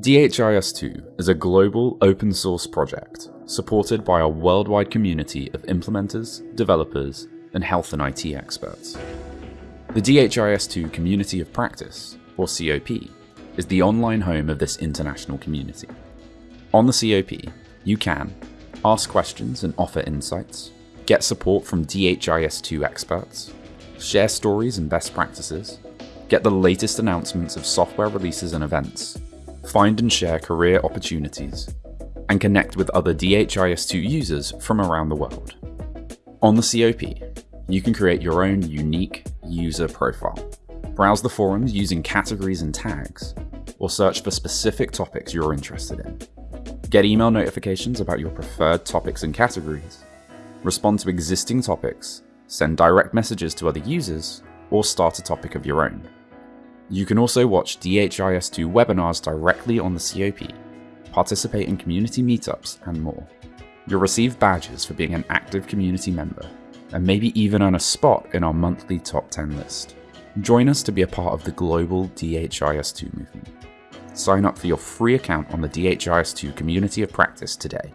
DHIS2 is a global open source project supported by a worldwide community of implementers, developers, and health and IT experts. The DHIS2 Community of Practice, or COP, is the online home of this international community. On the COP, you can ask questions and offer insights, get support from DHIS2 experts, share stories and best practices, get the latest announcements of software releases and events, find and share career opportunities, and connect with other DHIS2 users from around the world. On the COP, you can create your own unique user profile. Browse the forums using categories and tags, or search for specific topics you're interested in. Get email notifications about your preferred topics and categories, respond to existing topics, send direct messages to other users, or start a topic of your own. You can also watch DHIS2 webinars directly on the COP, participate in community meetups, and more. You'll receive badges for being an active community member, and maybe even earn a spot in our monthly top 10 list. Join us to be a part of the global DHIS2 movement. Sign up for your free account on the DHIS2 Community of Practice today.